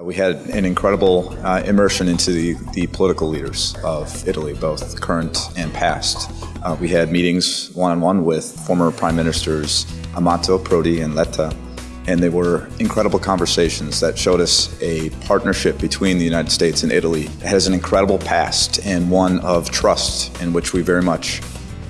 We had an incredible uh, immersion into the, the, political leaders of Italy, both current and past. Uh, we had meetings one on one with former Prime Ministers Amato, Prodi, and Letta, and they were incredible conversations that showed us a partnership between the United States and Italy that has an incredible past and one of trust in which we very much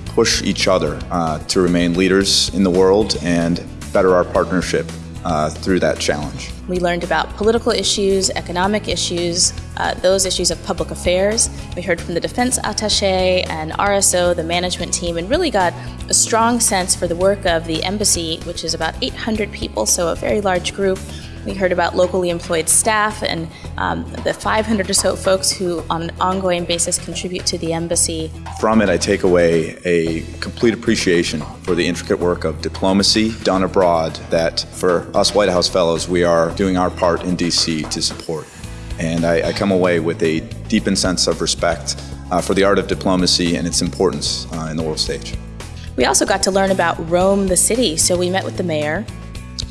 push each other uh, to remain leaders in the world and better our partnership uh, through that challenge. We learned about political issues, economic issues, uh, those issues of public affairs. We heard from the defense attaché and RSO, the management team, and really got a strong sense for the work of the embassy, which is about 800 people, so a very large group we heard about locally employed staff and um, the 500 or so folks who, on an ongoing basis, contribute to the embassy. From it, I take away a complete appreciation for the intricate work of diplomacy done abroad that for us White House Fellows, we are doing our part in D.C. to support. And I, I, come away with a deepened sense of respect uh, for the art of diplomacy and its importance uh, in the world stage. We also got to learn about Rome, the city. So we met with the mayor,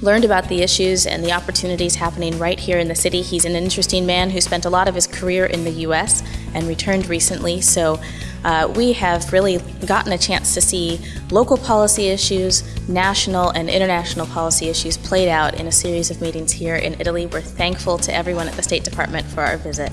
learned about the issues and the opportunities happening right here in the city. He's an interesting man who spent a lot of his career in the U.S. and returned recently, so uh, we have really gotten a chance to see local policy issues, national and international policy issues played out in a series of meetings here in Italy. We're thankful to everyone at the State Department for our visit.